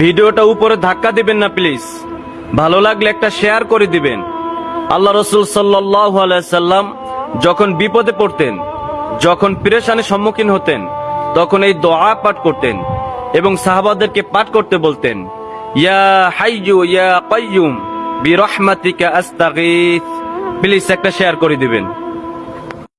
ভিডিওটা উপরে ধাক্কা দিবেন না প্লিজ ভালো লাগলে একটা শেয়ার করে দিবেন। আল্লাহ রসুল সাল্লাহ সাল্লাম যখন বিপদে পড়তেন, যখন প্রেশানের সম্মুখীন হতেন, তখন এই দোয়া পাঠ করতেন এবং সাহাবাদেরকে পাঠ করতে বলতেন, ইয়া হাইয়ু, ইয়া কাইয়ুম, বিরহমাতিকা আস্তাগীথ প্লিজ একটা শেয়ার করে দিবেন।